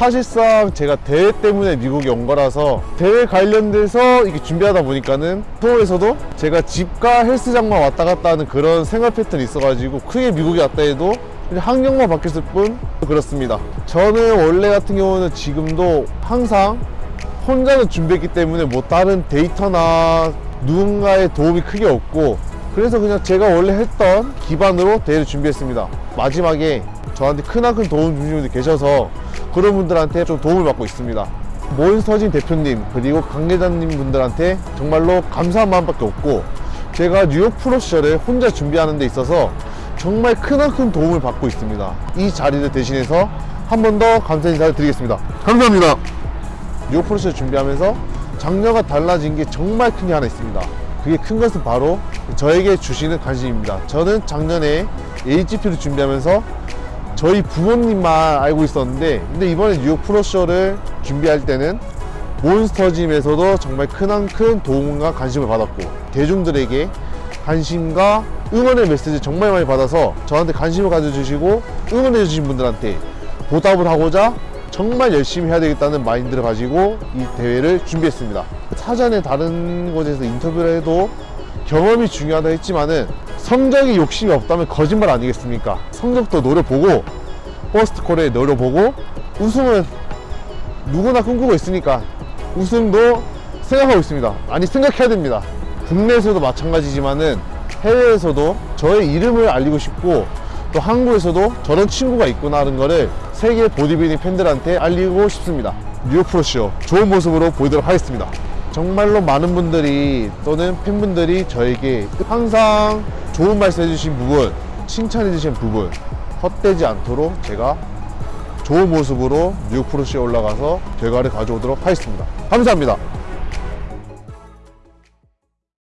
사실상 제가 대회 때문에 미국에 온 거라서 대회 관련돼서 이렇게 준비하다 보니까는 서울에서도 제가 집과 헬스장만 왔다 갔다 하는 그런 생활 패턴이 있어가지고 크게 미국에 왔다 해도 환경만 바뀌었을 뿐 그렇습니다. 저는 원래 같은 경우는 지금도 항상 혼자는 준비했기 때문에 뭐 다른 데이터나 누군가의 도움이 크게 없고 그래서 그냥 제가 원래 했던 기반으로 대회를 준비했습니다. 마지막에 저한테 크나큰 도움 주신 분들 계셔서 그런 분들한테 좀 도움을 받고 있습니다. 몬스터진 대표님 그리고 관계자님 분들한테 정말로 감사한 마음밖에 없고 제가 뉴욕 프로 시절에 혼자 준비하는 데 있어서 정말 크나큰 도움을 받고 있습니다. 이 자리를 대신해서 한 번 더 감사 인사를 드리겠습니다. 감사합니다. 뉴욕 프로 시절 준비하면서 작년과 달라진 게 정말 큰 게 하나 있습니다 그게 큰 것은 바로 저에게 주시는 관심입니다. 저는 작년에 HGP를 준비하면서 저희 부모님만 알고 있었는데 근데 이번에 뉴욕 프로쇼를 준비할 때는 몬스터짐에서도 정말 크나큰 도움과 관심을 받았고 대중들에게 관심과 응원의 메시지 정말 많이 받아서 저한테 관심을 가져주시고 응원해 주신 분들한테 보답을 하고자 정말 열심히 해야 되겠다는 마인드를 가지고 이 대회를 준비했습니다. 사전에 다른 곳에서 인터뷰를 해도 경험이 중요하다 했지만은 성적이 욕심이 없다면 거짓말 아니겠습니까? 성적도 노려보고 퍼스트콜에 노려보고 우승은 누구나 꿈꾸고 있으니까 우승도 생각하고 있습니다. 아니 생각해야 됩니다. 국내에서도 마찬가지지만은 해외에서도 저의 이름을 알리고 싶고 또 한국에서도 저런 친구가 있구나 하는 거를 세계 보디빌딩 팬들한테 알리고 싶습니다. 뉴욕 프로쇼 좋은 모습으로 보이도록 하겠습니다. 정말로 많은 분들이 또는 팬분들이 저에게 항상 좋은 말씀 해주신 부분 칭찬해 주신 부분 헛되지 않도록 제가 좋은 모습으로 뉴욕 프로쇼에 올라가서 결과를 가져오도록 하겠습니다. 감사합니다